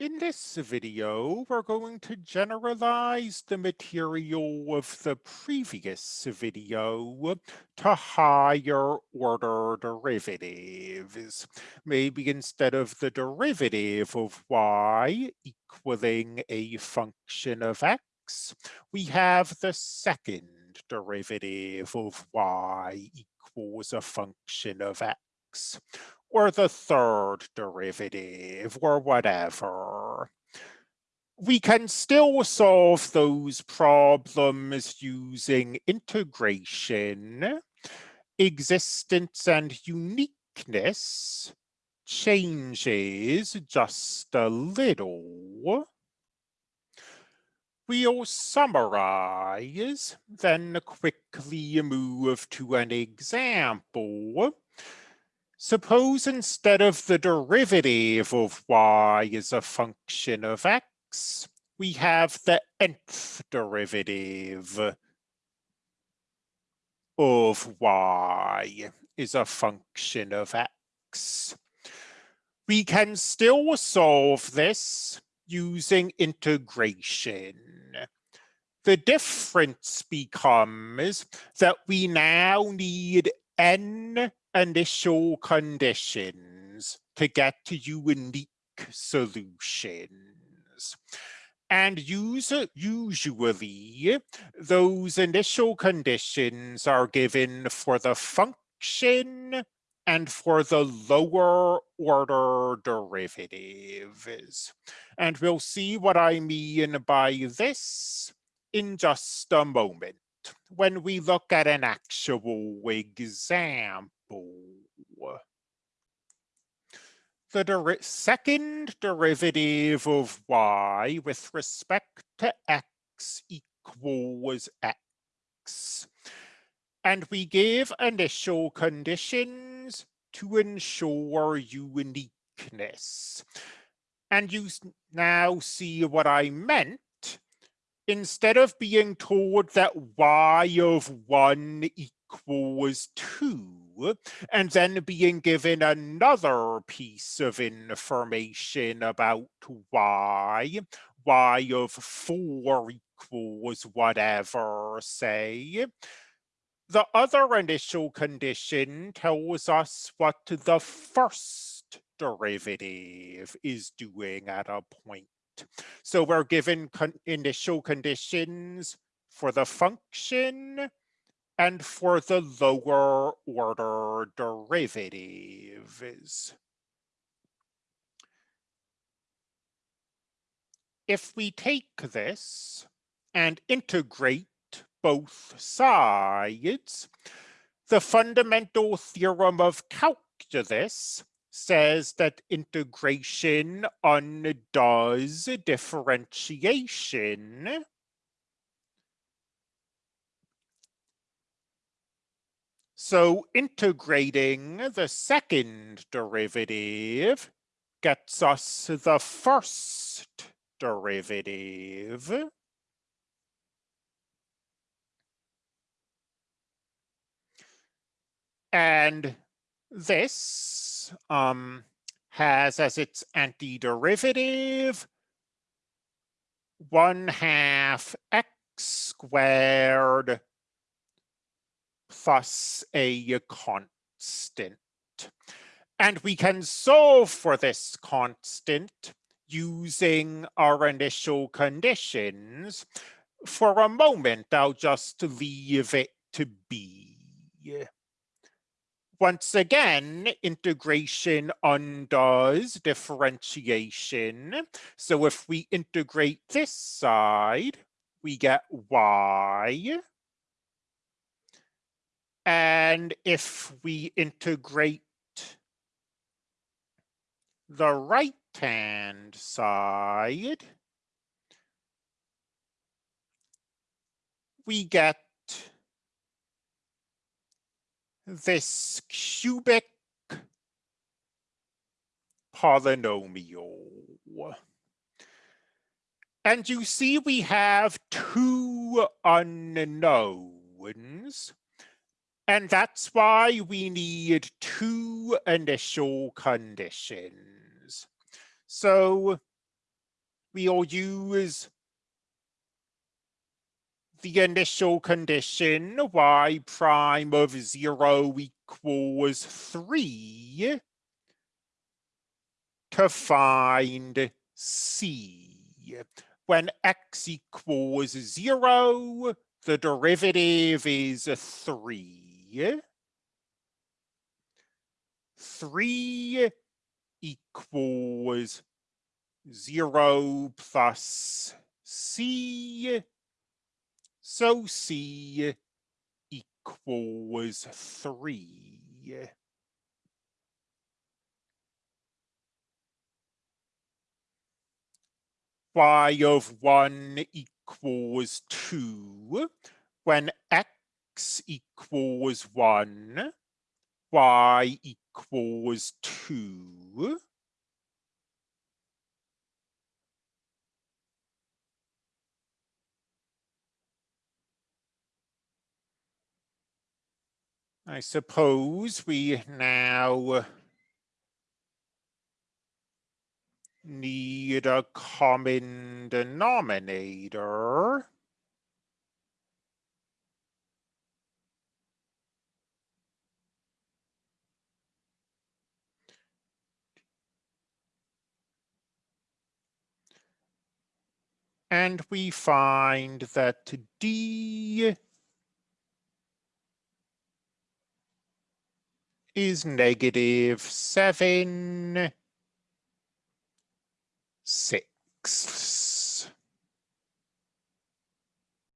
In this video, we're going to generalize the material of the previous video to higher order derivatives. Maybe instead of the derivative of y equaling a function of x, we have the second derivative of y equals a function of x or the third derivative or whatever. We can still solve those problems using integration, existence and uniqueness changes just a little. We'll summarize, then quickly move to an example Suppose instead of the derivative of y is a function of x, we have the nth derivative of y is a function of x. We can still solve this using integration. The difference becomes that we now need n initial conditions to get to unique solutions. And usually, those initial conditions are given for the function and for the lower order derivatives. And we'll see what I mean by this in just a moment when we look at an actual example. The der second derivative of y with respect to x equals x. And we gave initial conditions to ensure uniqueness. And you now see what I meant instead of being told that y of 1 equals 2, and then being given another piece of information about y, y of 4 equals whatever, say, the other initial condition tells us what the first derivative is doing at a point. So we're given con initial conditions for the function and for the lower order derivatives. If we take this and integrate both sides, the fundamental theorem of calculus says that integration undoes differentiation. So integrating the second derivative gets us the first derivative. And this um, has as its antiderivative one half x squared plus a constant. And we can solve for this constant using our initial conditions. For a moment, I'll just leave it to be. Once again, integration undoes differentiation. So if we integrate this side, we get y. And if we integrate the right-hand side, we get this cubic polynomial. And you see we have two unknowns. And that's why we need two initial conditions. So we'll use the initial condition y prime of zero equals three to find C. When x equals zero, the derivative is three. Three equals zero plus C. So C equals three. y of 1 equals 2, when x equals 1, y equals 2. I suppose we now need a common denominator. And we find that D is negative seven six.